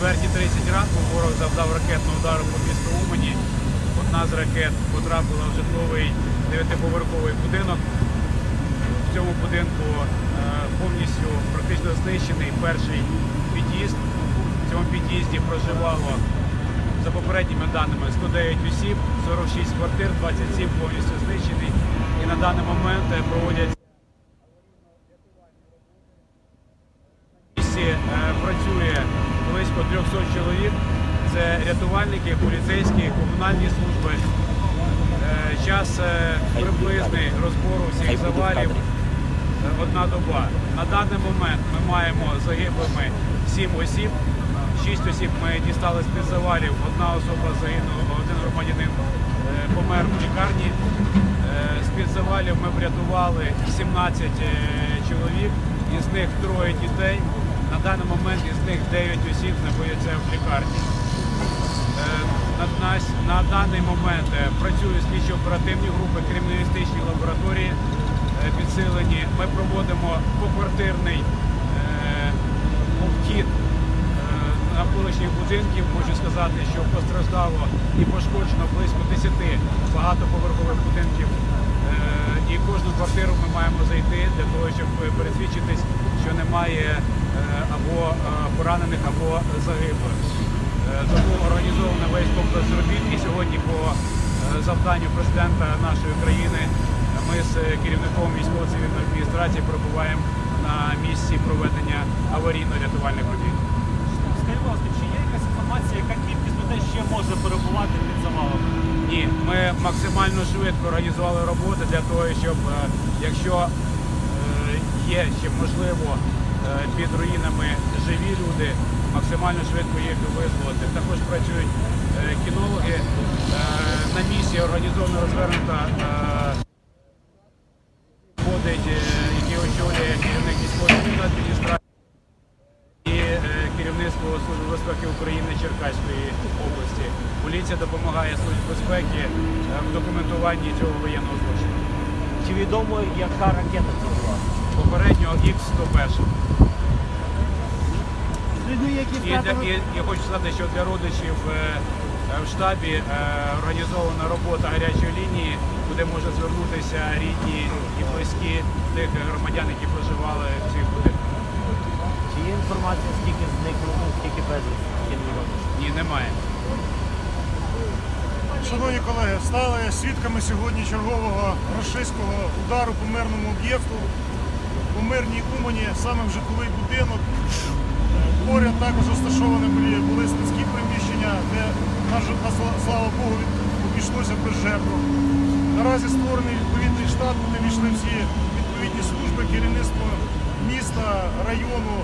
4.30 ранку ворог завдав ракетного удару по місту Умані. Одна з ракет потрапила в житловий дев'ятиповерховий будинок. В цьому будинку е, повністю практично знищений перший під'їзд. В цьому під'їзді проживало за попередніми даними 109 осіб, 46 квартир, 27 повністю знищені. І на даний момент е, проводять е, працює близько 300 чоловік. Це рятувальники, поліцейські, комунальні служби. Е, Час е, приблизний розбору всіх завалів одна доба. На даний момент ми маємо загиблими 7 осіб. 6 осіб ми дістали з-під завалів. Одна особа загинула, один громадянин е, помер в лікарні. З-під завалів ми врятували 17 е, чоловік, із них троє дітей. На даний момент із них 9 осіб знаходяться в лікарні. Е, На, на, на даний момент е, працюють слідчо-оперативні групи, криміналістичні лабораторії е, підсилені. Ми проводимо поквартирний обхід е, навколишніх будинків. Можу сказати, що постраждало і пошкоджено близько 10 багатоповерхових будинків. І кожну квартиру ми маємо зайти для того, щоб пересвідчитись, що немає е, або е, поранених, або загиблих. Е, Тому організовано весь комплекс робіт. І сьогодні по завданню президента нашої країни ми з керівником військово-цивільної адміністрації перебуваємо на місці проведення аварійно-рятувальних робіт. Скажіть, ласка, чи є якась інформація, яка кількість людей ще може перебувати під завалами? Ні, ми максимально швидко організували роботи для того, щоб якщо є ще можливо е, під руїнами живі люди, максимально швидко їх визволити. Також працюють е, кінологи. Е, На місці організовано розвернута ходить, який очолює керівник військової адміністрації і керівництво Служби безпеки України Черкаської області. Поліція допомагає Службі безпеки в документуванні цього воєнного злочину. Чи відомо, яка ракета це була? Х-101. З І, для- і я хочу сказати, що для родичів е, в штабі е, організована робота гарячої лінії, куди можуть звернутися рідні і близькі тих громадян, які проживали в цих будинках. Чи є інформація, скільки зникло, ну, скільки невідомо? Ні, немає. Шановні колеги, стали свідками сьогодні чергового рашистського удару по мирному об'єкту у мирній Умані, саме в житловий будинок. Поряд також розташовані були, були складські приміщення, де, слава Богу, обійшлося без жертв. Наразі створений відповідний штат, куди війшли всі відповідні служби, керівництво міста, району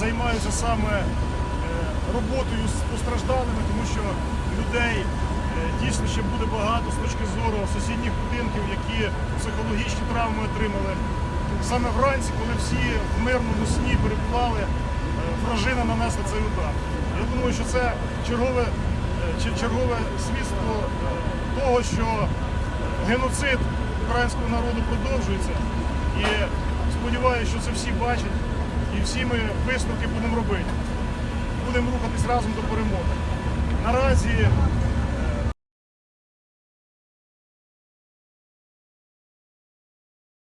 займаються саме е, роботою з постраждалими, тому що людей е, дійсно ще буде багато з точки зору сусідніх будинків, які психологічні травми отримали. Саме вранці, коли всі в мирному сні перебували, е, вражина нанесла цей удар. Я думаю, що це чергове, е, чергове свідство е, того, що геноцид українського народу продовжується. І сподіваюся, що це всі бачать і всі ми висновки будемо робити. Будемо рухатись разом до перемоги. Наразі